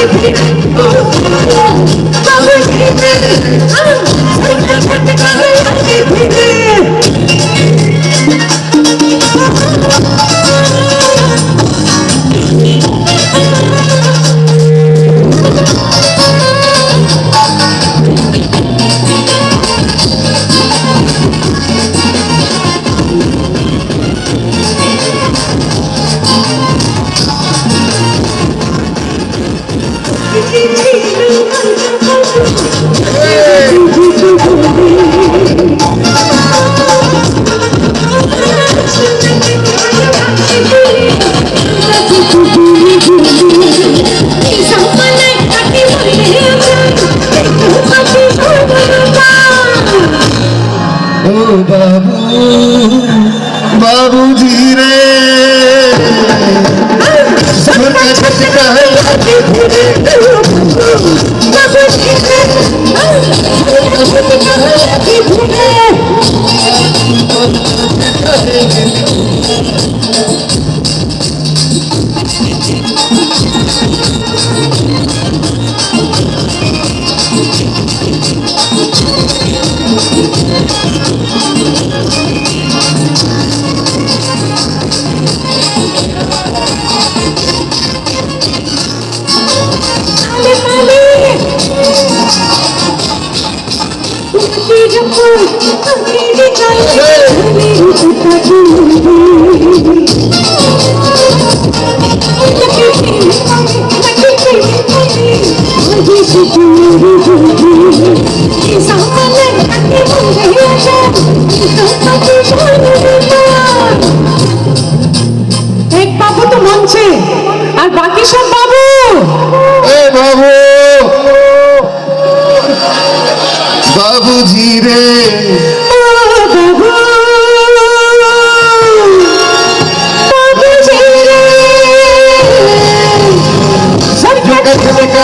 ও বাবু বাবুজি রে ছোটা ছোটকা এক বাবু তো মঞ্চে আর বাকি সব বাবুজি রে ছোটা ছোটকা